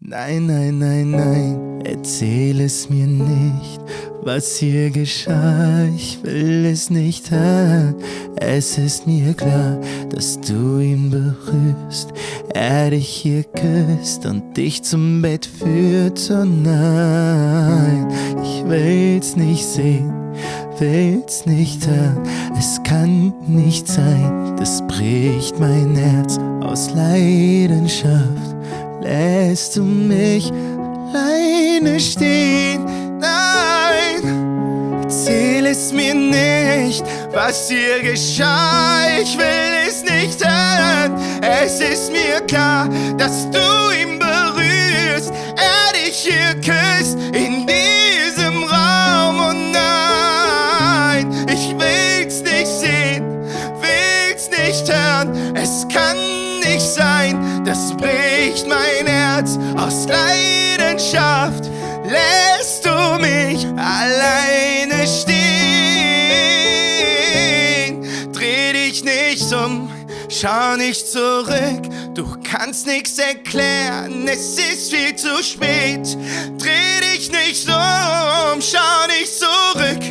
Nein, nein, nein, nein, erzähl es mir nicht, was hier geschah, ich will es nicht hören. Es ist mir klar, dass du ihn berührst, er dich hier küsst und dich zum Bett führt. Oh nein, ich will's nicht sehen, will's nicht hören, es kann nicht sein, das bricht mein Herz aus Leidenschaft lässt du mich alleine stehen. Nein, erzähl es mir nicht, was dir geschah. Ich will es nicht hören. Es ist mir klar, dass du ihn berührst, er dich hier küsst das bricht mein Herz aus Leidenschaft. Lässt du mich alleine stehen? Dreh dich nicht um, schau nicht zurück. Du kannst nichts erklären, es ist viel zu spät. Dreh dich nicht um, schau nicht zurück.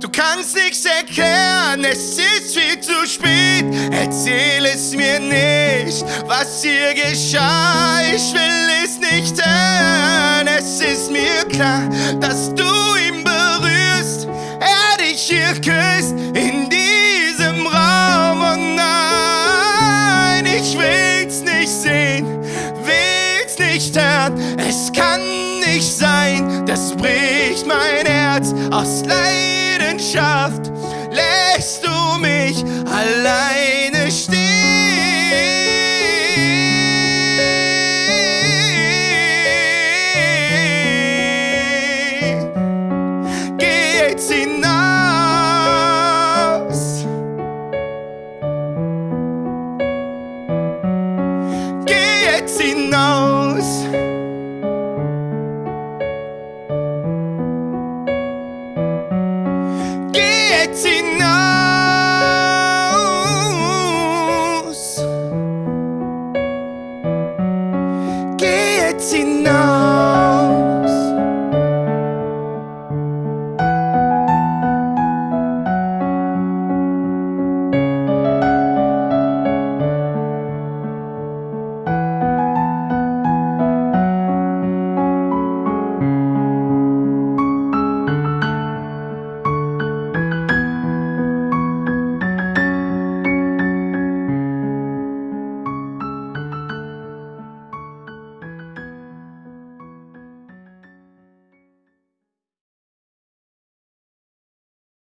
Du kannst nichts erklären, es ist viel zu spät. Erzähl es mir nicht, was hier geschah. Ich will es nicht hören. Es ist mir klar, dass du ihn berührst, er dich hier küsst in diesem Raum. Oh nein, ich will's nicht sehen, will's nicht hören. Es kann nicht sein, das bricht mein Herz aus Leid. Leidenschaft du mich alleine stehen. Geh jetzt hinaus. Geh jetzt hinaus. jetzt hinaus.